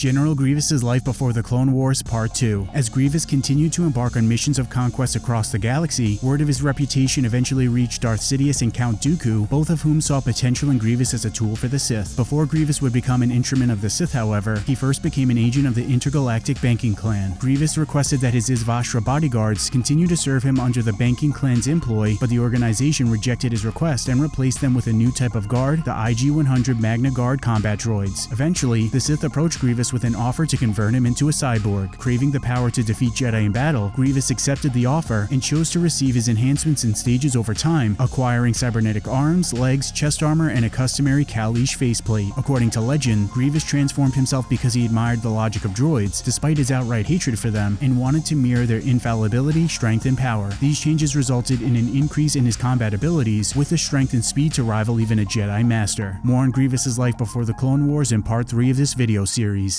General Grievous's life before the Clone Wars Part 2. As Grievous continued to embark on missions of conquest across the galaxy, word of his reputation eventually reached Darth Sidious and Count Dooku, both of whom saw potential in Grievous as a tool for the Sith. Before Grievous would become an instrument of the Sith, however, he first became an agent of the Intergalactic Banking Clan. Grievous requested that his Izvoshra bodyguards continue to serve him under the Banking Clan's employ, but the organization rejected his request and replaced them with a new type of guard, the IG-100 Magna Guard combat droids. Eventually, the Sith approached Grievous with an offer to convert him into a cyborg. Craving the power to defeat Jedi in battle, Grievous accepted the offer and chose to receive his enhancements in stages over time, acquiring cybernetic arms, legs, chest armor, and a customary Kaleesh faceplate. According to legend, Grievous transformed himself because he admired the logic of droids, despite his outright hatred for them, and wanted to mirror their infallibility, strength, and power. These changes resulted in an increase in his combat abilities, with the strength and speed to rival even a Jedi Master. More on Grievous's life before the Clone Wars in part 3 of this video series.